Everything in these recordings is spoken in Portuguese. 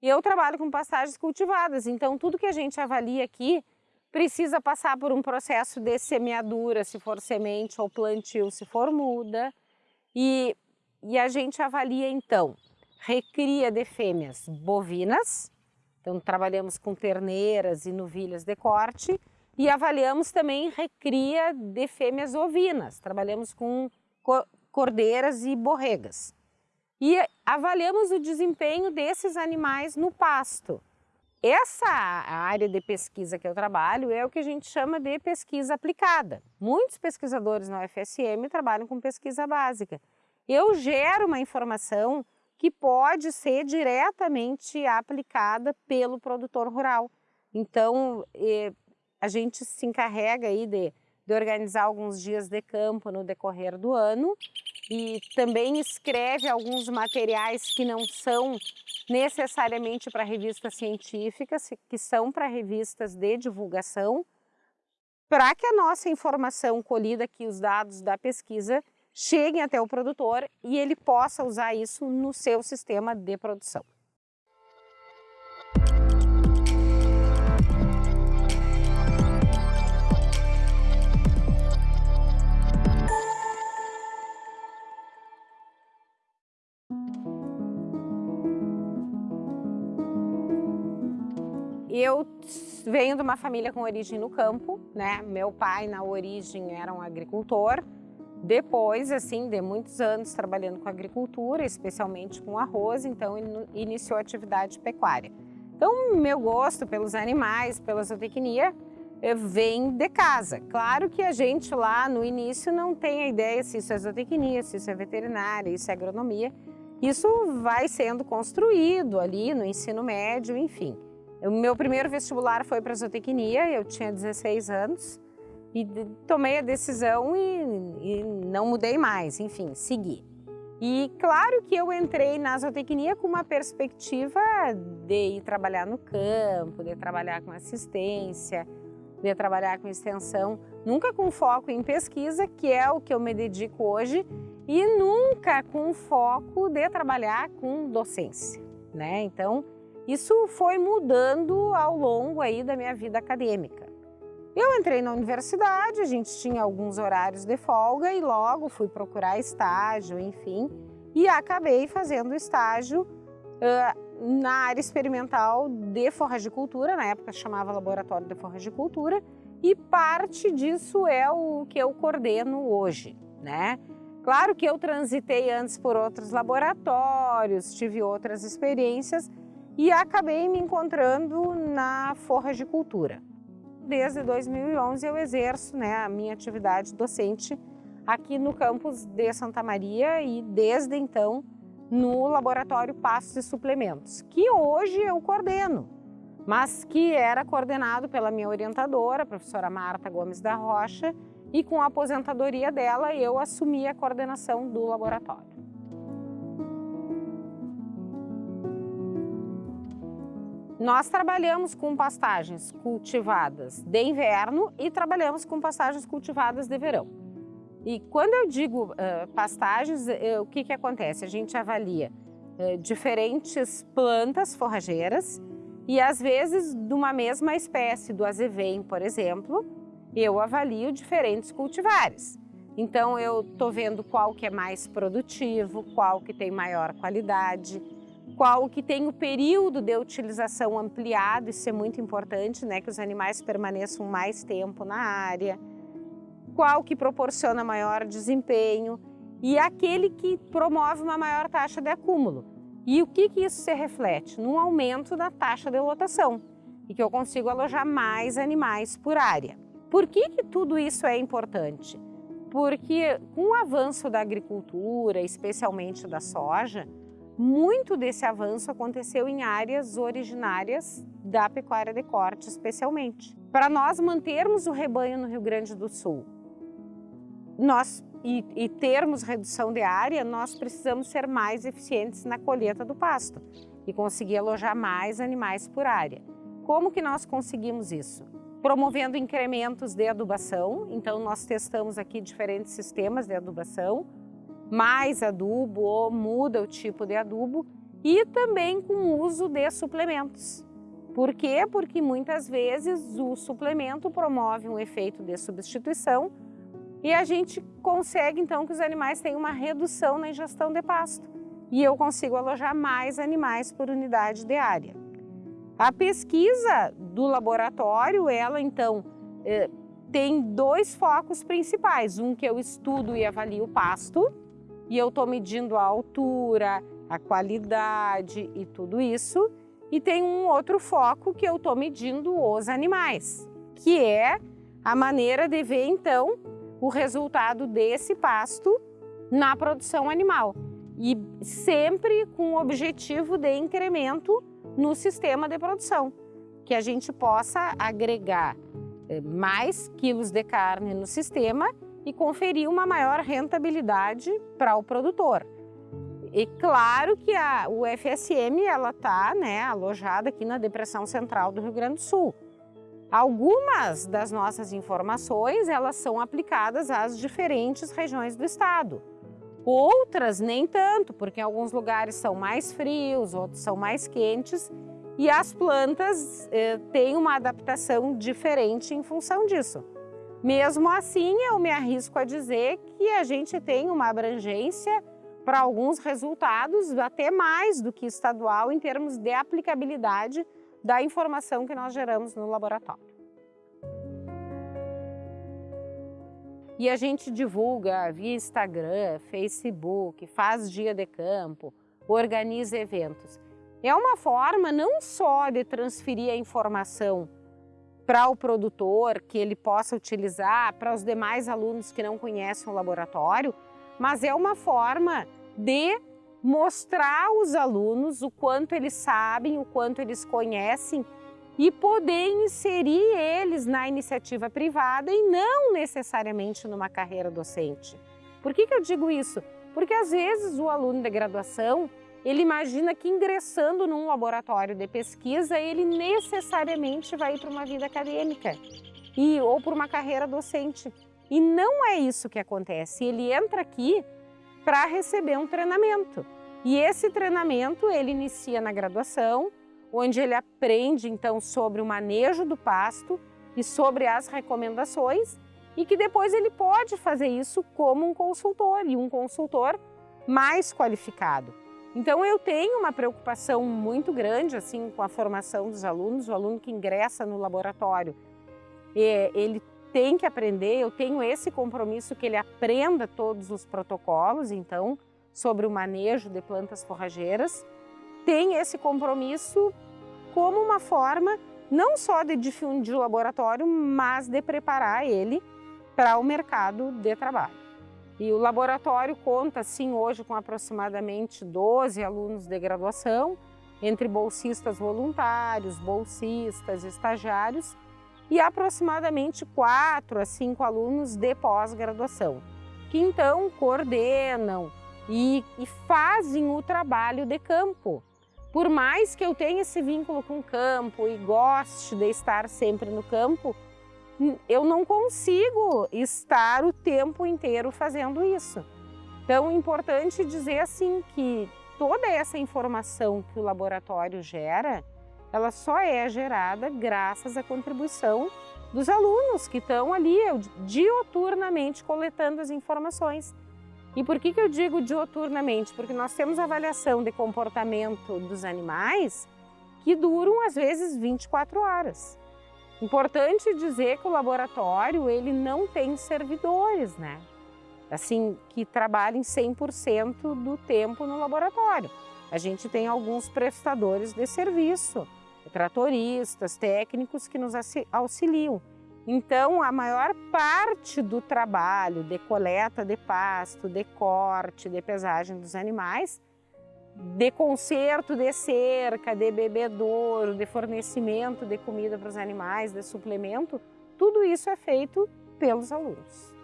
E eu trabalho com pastagens cultivadas, então tudo que a gente avalia aqui precisa passar por um processo de semeadura, se for semente, ou plantio, se for muda. E, e a gente avalia então recria de fêmeas bovinas, então trabalhamos com terneiras e novilhas de corte, e avaliamos também recria de fêmeas ovinas, trabalhamos com cordeiras e borregas. E avaliamos o desempenho desses animais no pasto. Essa área de pesquisa que eu trabalho é o que a gente chama de pesquisa aplicada. Muitos pesquisadores na UFSM trabalham com pesquisa básica. Eu gero uma informação que pode ser diretamente aplicada pelo produtor rural. Então, a gente se encarrega aí de, de organizar alguns dias de campo no decorrer do ano e também escreve alguns materiais que não são necessariamente para revistas científicas, que são para revistas de divulgação, para que a nossa informação colhida aqui, os dados da pesquisa, cheguem até o produtor e ele possa usar isso no seu sistema de produção. Eu venho de uma família com origem no campo, né? Meu pai, na origem, era um agricultor. Depois, assim, de muitos anos trabalhando com agricultura, especialmente com arroz, então iniciou a atividade pecuária. Então, meu gosto pelos animais, pela zootecnia, eh, vem de casa. Claro que a gente lá no início não tem a ideia se isso é zootecnia, se isso é veterinária, isso é agronomia. Isso vai sendo construído ali no ensino médio, enfim. O meu primeiro vestibular foi para zootecnia, eu tinha 16 anos e tomei a decisão e, e, não mudei mais, enfim, segui. E claro que eu entrei na zootecnia com uma perspectiva de ir trabalhar no campo, de trabalhar com assistência, de trabalhar com extensão, nunca com foco em pesquisa, que é o que eu me dedico hoje, e nunca com foco de trabalhar com docência, né? Então, isso foi mudando ao longo aí da minha vida acadêmica. Eu entrei na universidade, a gente tinha alguns horários de folga e logo fui procurar estágio, enfim, e acabei fazendo estágio uh, na área experimental de forragicultura, na época chamava Laboratório de Forragicultura, e parte disso é o que eu coordeno hoje, né? Claro que eu transitei antes por outros laboratórios, tive outras experiências, e acabei me encontrando na forragicultura. Desde 2011 eu exerço né, a minha atividade docente aqui no campus de Santa Maria e desde então no Laboratório Pastos e Suplementos, que hoje eu coordeno, mas que era coordenado pela minha orientadora, a professora Marta Gomes da Rocha, e com a aposentadoria dela eu assumi a coordenação do laboratório. Nós trabalhamos com pastagens cultivadas de inverno e trabalhamos com pastagens cultivadas de verão. E quando eu digo uh, pastagens, uh, o que, que acontece? A gente avalia uh, diferentes plantas forrageiras e às vezes de uma mesma espécie, do azevém, por exemplo, eu avalio diferentes cultivares. Então eu estou vendo qual que é mais produtivo, qual que tem maior qualidade, qual que tem o período de utilização ampliado, isso é muito importante, né, que os animais permaneçam mais tempo na área, qual que proporciona maior desempenho e aquele que promove uma maior taxa de acúmulo. E o que, que isso se reflete? Num aumento da taxa de lotação e que eu consigo alojar mais animais por área. Por que, que tudo isso é importante? Porque com o avanço da agricultura, especialmente da soja, muito desse avanço aconteceu em áreas originárias da pecuária de corte, especialmente. Para nós mantermos o rebanho no Rio Grande do Sul nós, e, e termos redução de área, nós precisamos ser mais eficientes na colheita do pasto e conseguir alojar mais animais por área. Como que nós conseguimos isso? Promovendo incrementos de adubação, então nós testamos aqui diferentes sistemas de adubação, mais adubo ou muda o tipo de adubo e também com o uso de suplementos. Por quê? Porque muitas vezes o suplemento promove um efeito de substituição e a gente consegue então que os animais tenham uma redução na ingestão de pasto e eu consigo alojar mais animais por unidade de área. A pesquisa do laboratório, ela então eh, tem dois focos principais. Um que eu estudo e avalio o pasto, e eu estou medindo a altura, a qualidade e tudo isso. E tem um outro foco que eu estou medindo os animais, que é a maneira de ver então o resultado desse pasto na produção animal. E sempre com o objetivo de incremento no sistema de produção, que a gente possa agregar eh, mais quilos de carne no sistema e conferir uma maior rentabilidade para o produtor. E claro que a, o FSM ela está né, alojada aqui na Depressão Central do Rio Grande do Sul. Algumas das nossas informações elas são aplicadas às diferentes regiões do estado. Outras nem tanto, porque em alguns lugares são mais frios, outros são mais quentes e as plantas eh, têm uma adaptação diferente em função disso. Mesmo assim, eu me arrisco a dizer que a gente tem uma abrangência para alguns resultados até mais do que estadual em termos de aplicabilidade da informação que nós geramos no laboratório. E a gente divulga via Instagram, Facebook, faz dia de campo, organiza eventos. É uma forma não só de transferir a informação para o produtor, que ele possa utilizar para os demais alunos que não conhecem o laboratório, mas é uma forma de mostrar aos alunos o quanto eles sabem, o quanto eles conhecem e poder inserir eles na iniciativa privada e não necessariamente numa carreira docente. Por que, que eu digo isso? Porque às vezes o aluno de graduação ele imagina que ingressando num laboratório de pesquisa, ele necessariamente vai ir para uma vida acadêmica e, ou para uma carreira docente. E não é isso que acontece. Ele entra aqui para receber um treinamento. E esse treinamento ele inicia na graduação, onde ele aprende então sobre o manejo do pasto e sobre as recomendações e que depois ele pode fazer isso como um consultor e um consultor mais qualificado. Então eu tenho uma preocupação muito grande assim com a formação dos alunos, o aluno que ingressa no laboratório, ele tem que aprender, eu tenho esse compromisso que ele aprenda todos os protocolos, então, sobre o manejo de plantas forrageiras, tem esse compromisso como uma forma não só de difundir o laboratório, mas de preparar ele para o mercado de trabalho. E o laboratório conta, sim, hoje com aproximadamente 12 alunos de graduação, entre bolsistas voluntários, bolsistas, estagiários, e aproximadamente 4 a 5 alunos de pós-graduação, que então coordenam e, e fazem o trabalho de campo. Por mais que eu tenha esse vínculo com o campo e goste de estar sempre no campo, eu não consigo estar o tempo inteiro fazendo isso. Então, é importante dizer assim que toda essa informação que o laboratório gera, ela só é gerada graças à contribuição dos alunos que estão ali dioturnamente coletando as informações. E por que, que eu digo dioturnamente? Porque nós temos avaliação de comportamento dos animais que duram às vezes 24 horas. Importante dizer que o laboratório ele não tem servidores, né? Assim, que trabalhem 100% do tempo no laboratório. A gente tem alguns prestadores de serviço, tratoristas, técnicos que nos auxiliam. Então, a maior parte do trabalho de coleta de pasto, de corte, de pesagem dos animais de conserto de cerca, de bebedouro, de fornecimento de comida para os animais, de suplemento, tudo isso é feito pelos alunos.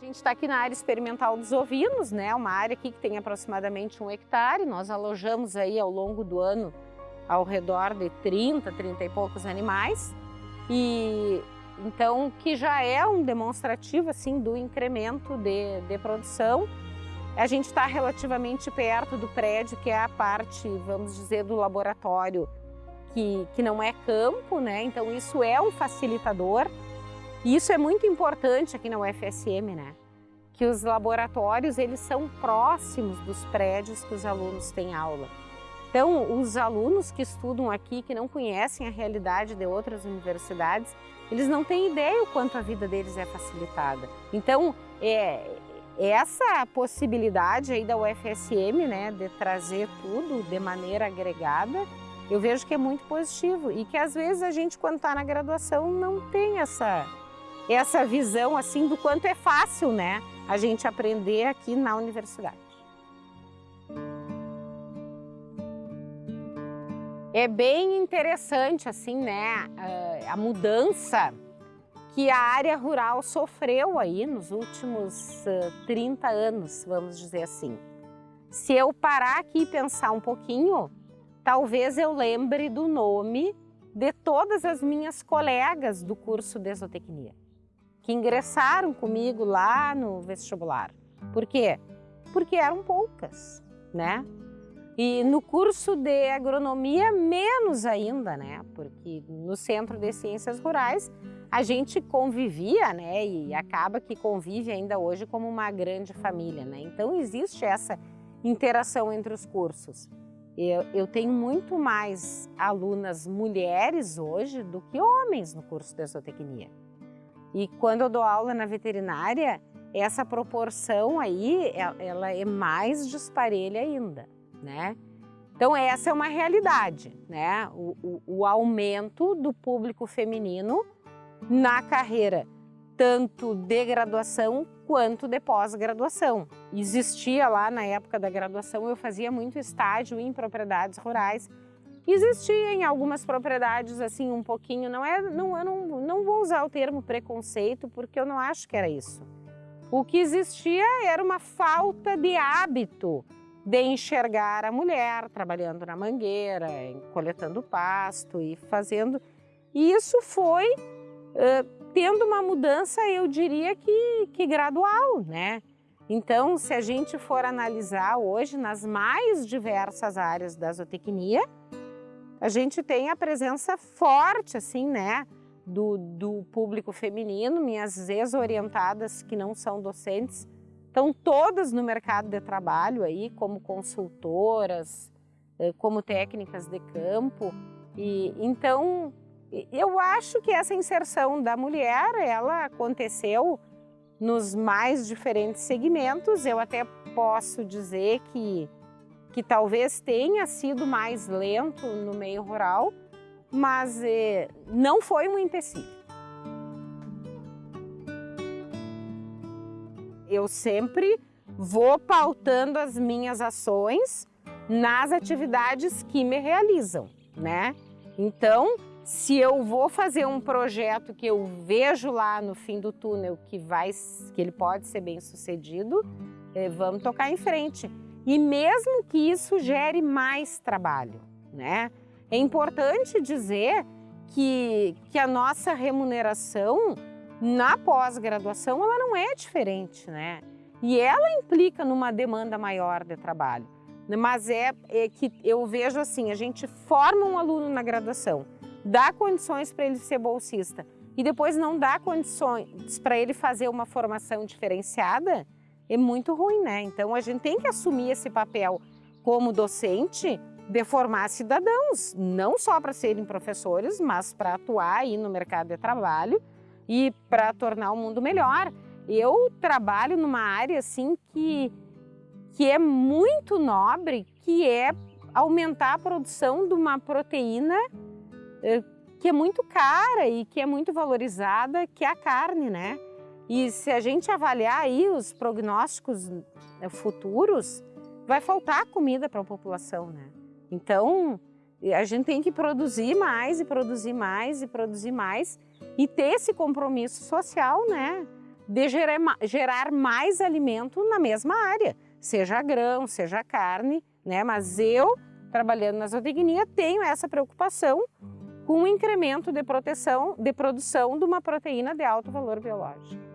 A gente está aqui na área experimental dos ovinos, né? uma área aqui que tem aproximadamente um hectare. Nós alojamos aí ao longo do ano ao redor de 30, 30 e poucos animais. E então, que já é um demonstrativo assim do incremento de, de produção a gente está relativamente perto do prédio, que é a parte, vamos dizer, do laboratório, que, que não é campo, né? Então isso é um facilitador. E isso é muito importante aqui na UFSM, né? Que os laboratórios, eles são próximos dos prédios que os alunos têm aula. Então, os alunos que estudam aqui, que não conhecem a realidade de outras universidades, eles não têm ideia o quanto a vida deles é facilitada. Então, é, essa possibilidade aí da UFSM, né, de trazer tudo de maneira agregada, eu vejo que é muito positivo e que às vezes a gente quando está na graduação não tem essa, essa visão assim do quanto é fácil, né, a gente aprender aqui na universidade. É bem interessante assim, né, a mudança que a área rural sofreu aí nos últimos uh, 30 anos, vamos dizer assim. Se eu parar aqui e pensar um pouquinho, talvez eu lembre do nome de todas as minhas colegas do curso de zootecnia, que ingressaram comigo lá no vestibular. Por quê? Porque eram poucas, né? E no curso de agronomia, menos ainda, né? Porque no Centro de Ciências Rurais, a gente convivia, né, e acaba que convive ainda hoje como uma grande família, né? Então existe essa interação entre os cursos. Eu, eu tenho muito mais alunas mulheres hoje do que homens no curso de zootecnia. E quando eu dou aula na veterinária, essa proporção aí, ela é mais disparelha ainda, né? Então essa é uma realidade, né? O, o, o aumento do público feminino na carreira, tanto de graduação quanto de pós-graduação. Existia lá na época da graduação, eu fazia muito estágio em propriedades rurais. Existia em algumas propriedades assim um pouquinho, não é, não, eu não, não vou usar o termo preconceito porque eu não acho que era isso. O que existia era uma falta de hábito de enxergar a mulher trabalhando na mangueira, coletando pasto e fazendo. E isso foi tendo uma mudança, eu diria que, que gradual, né? Então, se a gente for analisar hoje nas mais diversas áreas da zootecnia, a gente tem a presença forte, assim, né, do, do público feminino, minhas ex-orientadas que não são docentes, estão todas no mercado de trabalho aí, como consultoras, como técnicas de campo, e então eu acho que essa inserção da mulher, ela aconteceu nos mais diferentes segmentos. Eu até posso dizer que, que talvez tenha sido mais lento no meio rural, mas eh, não foi um empecilho. Eu sempre vou pautando as minhas ações nas atividades que me realizam, né? Então, se eu vou fazer um projeto que eu vejo lá no fim do túnel que, vai, que ele pode ser bem sucedido, é, vamos tocar em frente. E mesmo que isso gere mais trabalho, né? É importante dizer que, que a nossa remuneração na pós-graduação ela não é diferente, né? E ela implica numa demanda maior de trabalho. Mas é, é que eu vejo assim, a gente forma um aluno na graduação, dá condições para ele ser bolsista e depois não dá condições para ele fazer uma formação diferenciada, é muito ruim, né? Então a gente tem que assumir esse papel como docente de formar cidadãos, não só para serem professores, mas para atuar aí no mercado de trabalho e para tornar o mundo melhor. Eu trabalho numa área assim que, que é muito nobre, que é aumentar a produção de uma proteína eh, que é muito cara e que é muito valorizada, que é a carne, né? E se a gente avaliar aí os prognósticos eh, futuros, vai faltar comida para a população, né? Então, a gente tem que produzir mais e produzir mais e produzir mais e ter esse compromisso social, né? De gerar, gerar mais alimento na mesma área, seja grão, seja carne, né? Mas eu, trabalhando na zootecnia, tenho essa preocupação com um incremento de proteção, de produção de uma proteína de alto valor biológico.